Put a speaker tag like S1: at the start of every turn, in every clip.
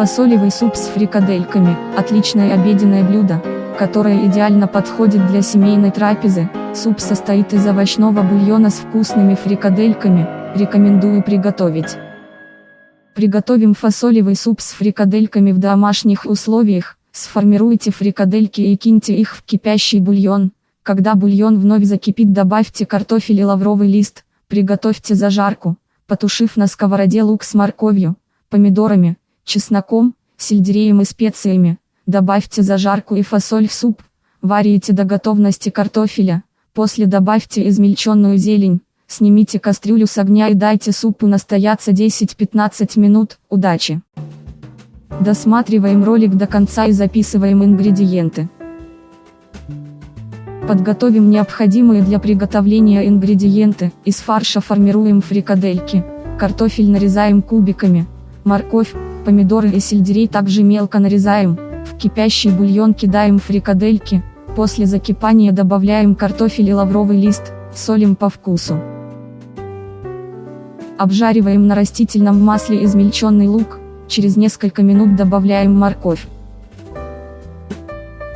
S1: Фасолевый суп с фрикадельками – отличное обеденное блюдо, которое идеально подходит для семейной трапезы. Суп состоит из овощного бульона с вкусными фрикадельками, рекомендую приготовить. Приготовим фасолевый суп с фрикадельками в домашних условиях, сформируйте фрикадельки и киньте их в кипящий бульон. Когда бульон вновь закипит добавьте картофель и лавровый лист, приготовьте зажарку, потушив на сковороде лук с морковью, помидорами, чесноком, сельдереем и специями. Добавьте зажарку и фасоль в суп. Варите до готовности картофеля. После добавьте измельченную зелень. Снимите кастрюлю с огня и дайте супу настояться 10-15 минут. Удачи! Досматриваем ролик до конца и записываем ингредиенты. Подготовим необходимые для приготовления ингредиенты. Из фарша формируем фрикадельки. Картофель нарезаем кубиками. Морковь, помидоры и сельдерей также мелко нарезаем, в кипящий бульон кидаем фрикадельки, после закипания добавляем картофель и лавровый лист, солим по вкусу. Обжариваем на растительном масле измельченный лук, через несколько минут добавляем морковь.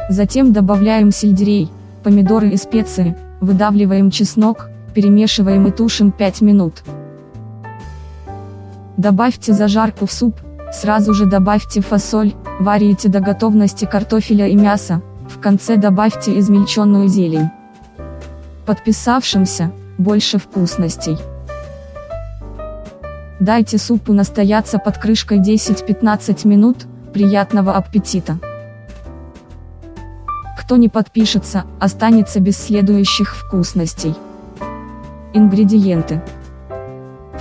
S1: Затем добавляем сельдерей, помидоры и специи, выдавливаем чеснок, перемешиваем и тушим 5 минут. Добавьте зажарку в суп, Сразу же добавьте фасоль, варите до готовности картофеля и мяса, в конце добавьте измельченную зелень. Подписавшимся, больше вкусностей. Дайте супу настояться под крышкой 10-15 минут, приятного аппетита! Кто не подпишется, останется без следующих вкусностей. Ингредиенты.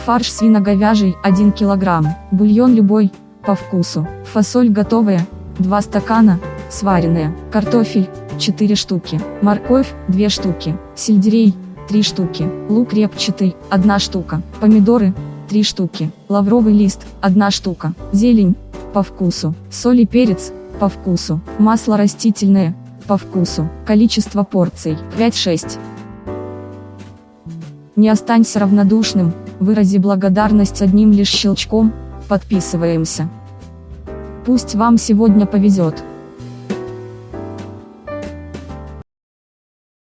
S1: Фарш свино-говяжий 1 кг, бульон любой, по вкусу. Фасоль готовая, 2 стакана, сваренная, картофель, 4 штуки, морковь, 2 штуки, сельдерей, 3 штуки, лук репчатый, 1 штука, помидоры, 3 штуки, лавровый лист, 1 штука, зелень, по вкусу, соль и перец, по вкусу, масло растительное, по вкусу, количество порций, 5-6. Не останься равнодушным, вырази благодарность одним лишь щелчком, подписываемся. Пусть вам сегодня повезет.